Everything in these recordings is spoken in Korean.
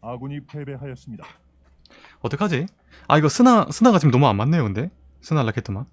아군이 패배하였습니다. 어떡하지? 아 이거 스나 스나가 지금 너무 안 맞네요 근데 스나 라켓트만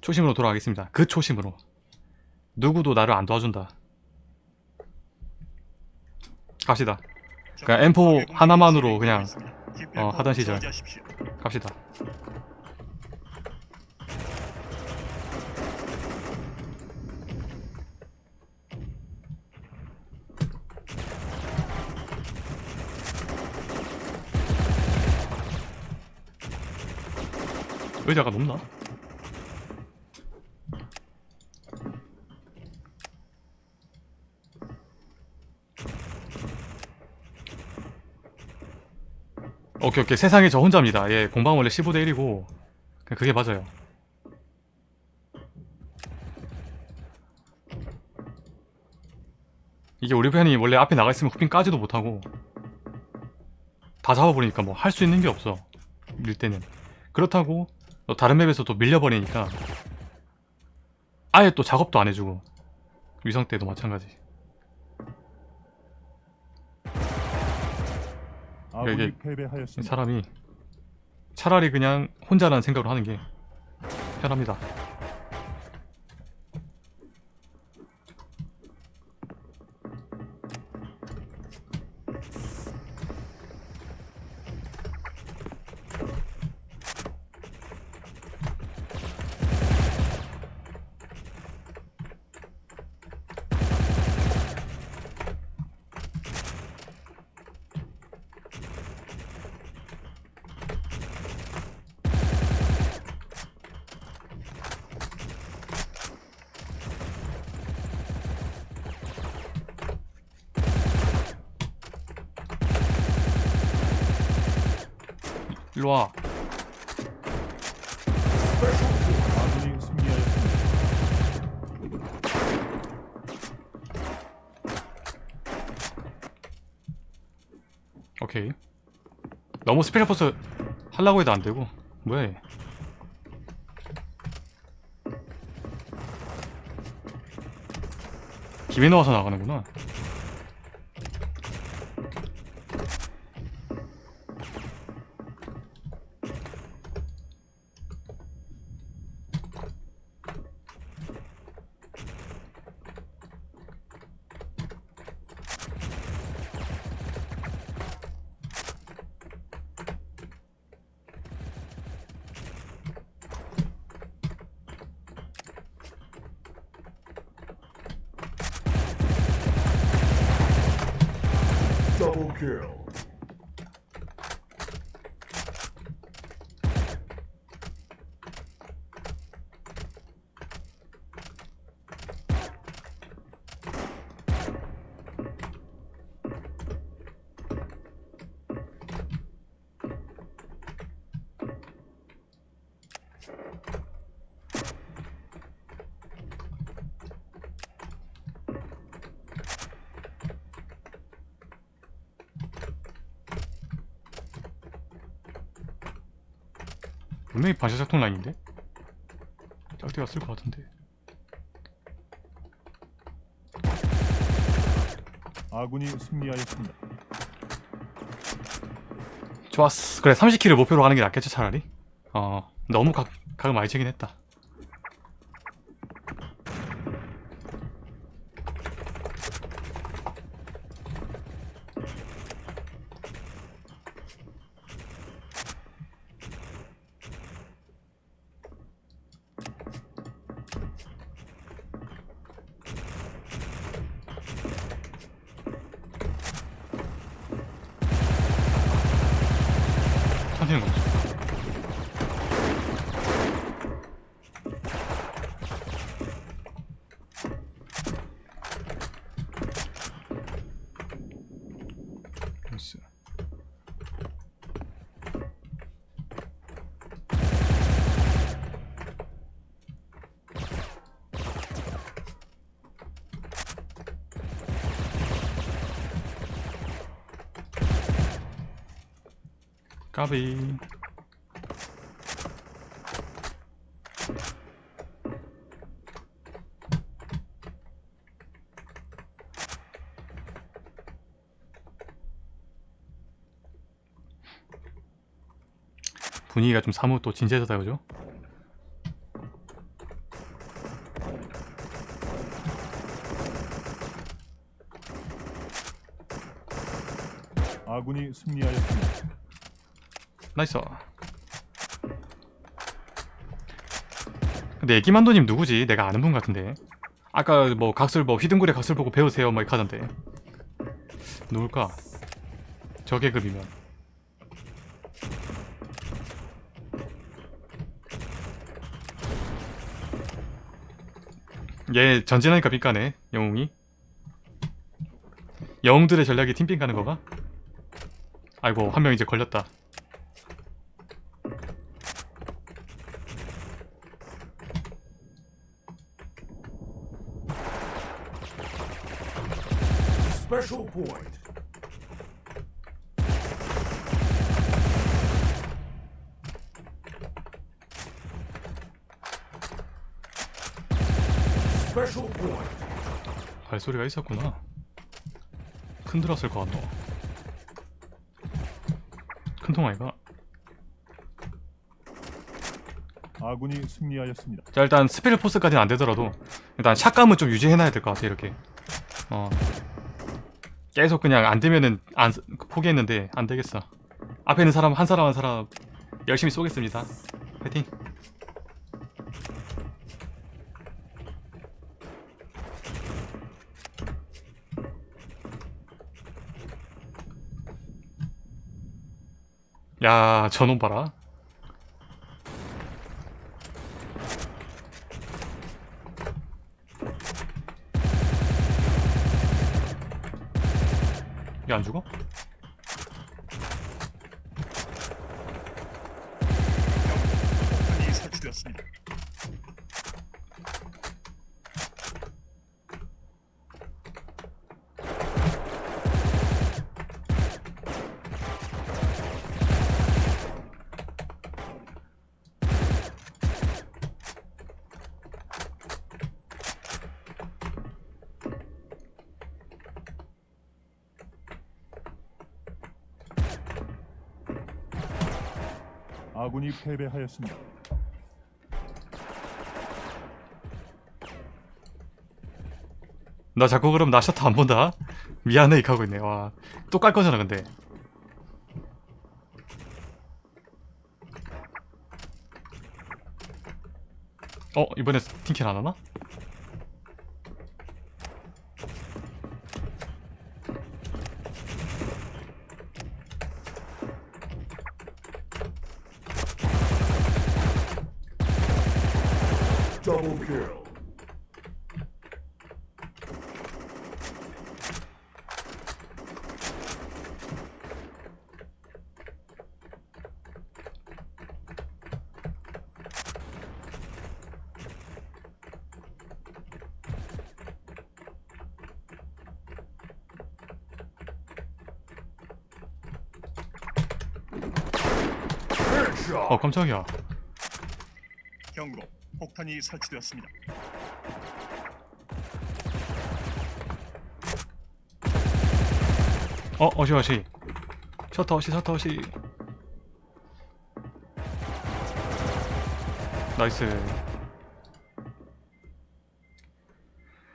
초심으로 돌아가겠습니다. 그 초심으로. 누구도 나를 안 도와준다. 갑시다. 그냥 M4 하나만으로 그냥 어, 하던 시절. 갑시다. 의자가 높나? 오케이 오케이. 세상에 저 혼자입니다. 예 공방 원래 15대 1이고. 그게 맞아요. 이게 우리 편이 원래 앞에 나가 있으면 후핑 까지도 못하고 다 잡아버리니까 뭐 할 수 있는 게 없어 밀 때는. 그렇다고 또 다른 맵에서 또 밀려버리니까 아예 또 작업도 안 해주고 위성 때도 마찬가지 아군이 이게 패배하였습니다. 사람이 차라리 그냥 혼자라는 생각으로 하는 게 편합니다 일로와. 오케이. 너무 스페셜포스 하려고 해도 안되고. 뭐야 얘. 김에 넣어서 나가는구나 kill. 분명히 반사작통 라인인데? 짝대가 쓸 것 같은데 아군이 승리하였습니다. 좋았어 그래 30킬을 목표로 가는 게 낫겠죠 차라리 어 너무 각, 각을 많이 채긴 했다 确定。 까비 분위기가 좀 사뭇 또 진지해졌다 그죠? 아군이 승리하였습니다. nice 근데 애기만도님 누구지? 내가 아는 분 같은데 아까 뭐 각설 뭐 휘둥그레 각설 보고 배우세요 뭐 이렇게 하던데 누굴까? 저 계급이면 얘 전진하니까 삐까네 영웅이 영웅들의 전략이 팀빙 가는 거가? 아이고 한 명 이제 걸렸다 Special point. Special point. 발소리가 있었구나. 큰 들었을 것 같노. 큰 통 아이가. 아군이 승리하였습니다. 자 일단 스페셜 포스까지는 안 되더라도 일단 샷감은 좀 유지해놔야 될 것 같아 이렇게. 어. 계속 그냥 안 되면은 안 쓰- 포기했는데 안 되겠어. 앞에 있는 사람 한 사람 한 사람 열심히 쏘겠습니다. 파이팅. 야 저놈 봐라. 안 죽어? 아군이 패배하였습니다. 나 자꾸 그럼 나 셔터 안 본다? 미안해 이렇게 하고 있네 와 또 깔 거잖아 근데 어 이번에 팀킬 안 하나? Double kill. Headshot. 어 깜짝이야 경고. 폭탄이 설치되었습니다. 어 어시 어시 셔터 어시 셔터 어시 nice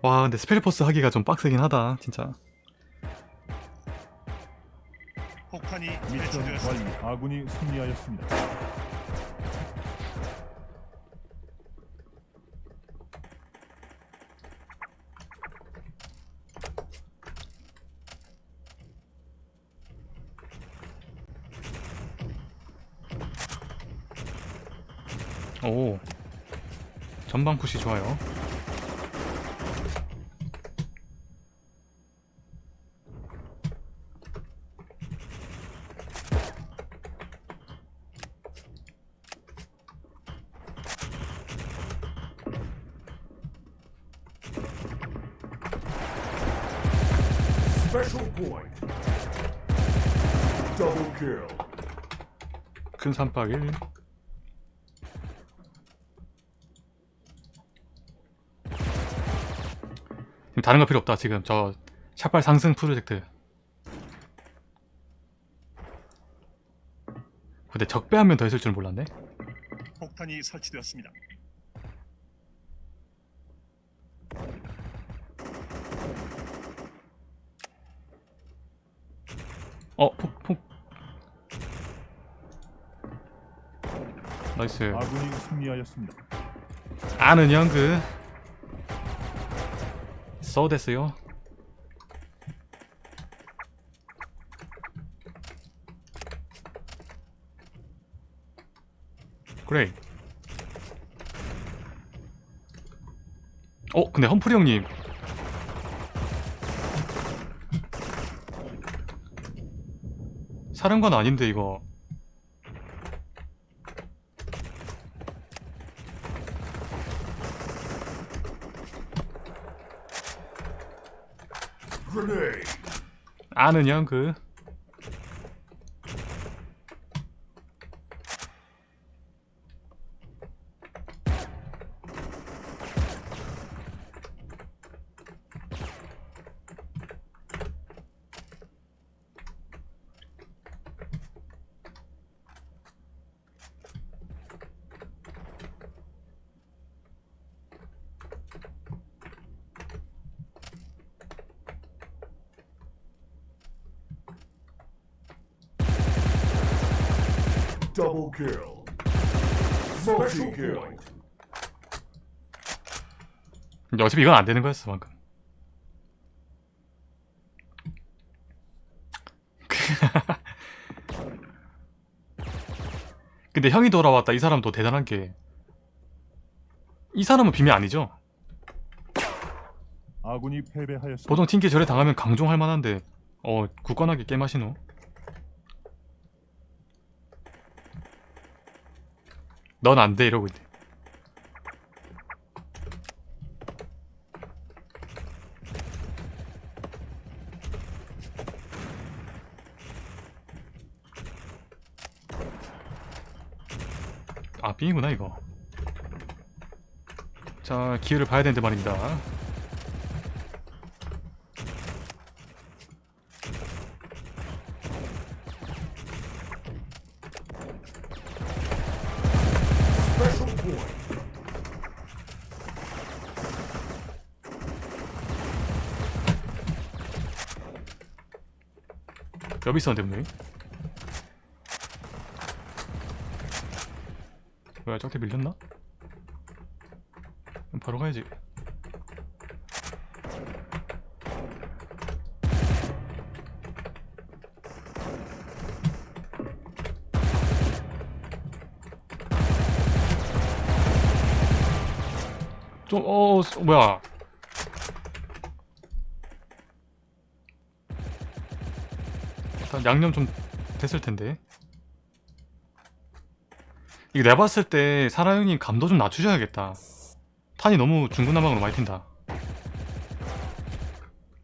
와 근데 스펠포스 하기가 좀 빡세긴 하다 진짜 미션 완료. 아군이 승리하였습니다. 오 전방 푸시 좋아요 큰 산박일 다른 거 필요 없다 지금. 저 샷발 상승 프로젝트. 근데 적배 한 명 더 있을 줄 몰랐네. 폭탄이 설치되었습니다. 어 폭폭 나이스. 아군이 승리하였습니다. 아는 형그. 써 됐어요. 그래. 어 근데 험프리 형님. 사령관 아닌데 이거 아는 형그 Double kill. Multi kill. 근데 어차피 이건 안 되는 거였어 방금 근데 형이 돌아왔다 이 사람도 대단한 게 이 사람은 비밀 아니죠? 아군이 패배하였습니다. 보통 팀키 절에 당하면 강종할 만한데 어 굳건하게 게임하시노 넌 안 돼 이러고 있네. 아 삥이구나 이거. 자 기회를 봐야 되는데 말입니다 여기 있었는데 분명히 뭐야 저한테 밀렸나? 바로 가야지 좀, 어, 어, 뭐야. 일단 양념 좀 됐을 텐데. 이거 내가 봤을 때 사라 형님 감도 좀 낮추셔야겠다. 탄이 너무 중구난방으로 많이 튄다.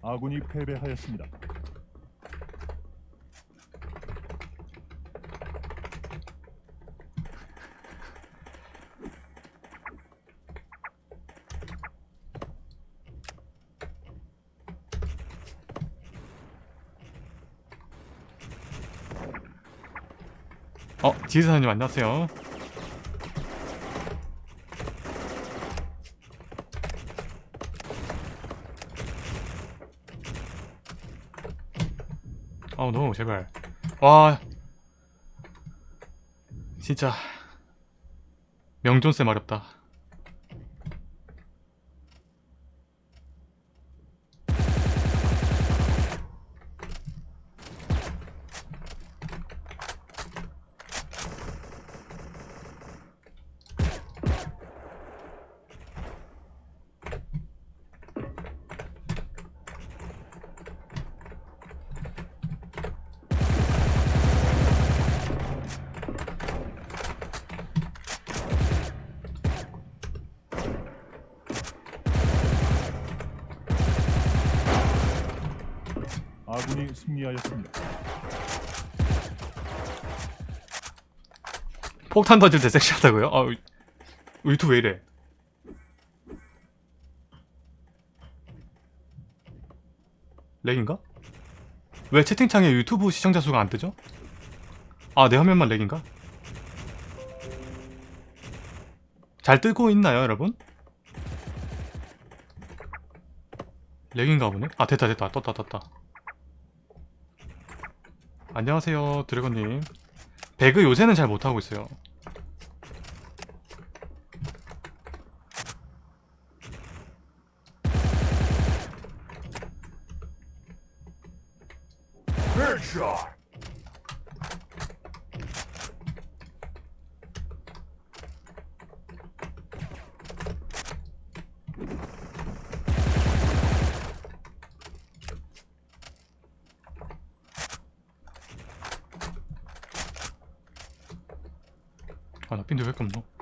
아군이 패배하였습니다. 어, 지휘사님 안녕하세요. 아우 너무 제발. 와, 진짜 명존쌤 어렵다. 아군이 승리하였습니다. 폭탄 던질 때 섹시하다고요? 아, 유튜브 왜 이래? 렉인가? 왜 채팅창에 유튜브 시청자 수가 안 뜨죠? 아, 내 화면만 렉인가? 잘 뜨고 있나요, 여러분? 렉인가 보네? 아, 됐다, 됐다. 떴다, 떴다. 안녕하세요, 드래곤님. 배그 요새는 잘 못하고 있어요. 아, 나 빈도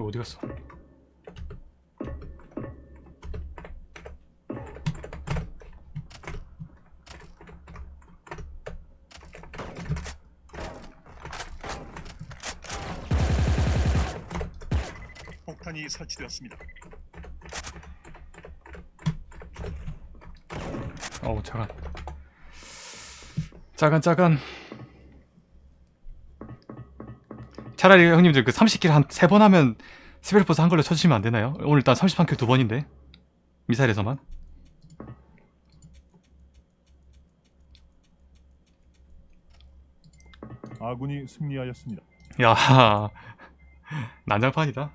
이거 어디 갔어? 폭탄이 설치되었습니다. 어우, 짜간. 짜간, 짜간. 차라리 형님들 그 30 kill 한 3번 하면 스펠포스 한 걸로 쳐주시면 안 되나요? 오늘 일단 31 kill 두 번인데. 미사일에서만. 아군이 승리하였습니다. 야, 난장판이다.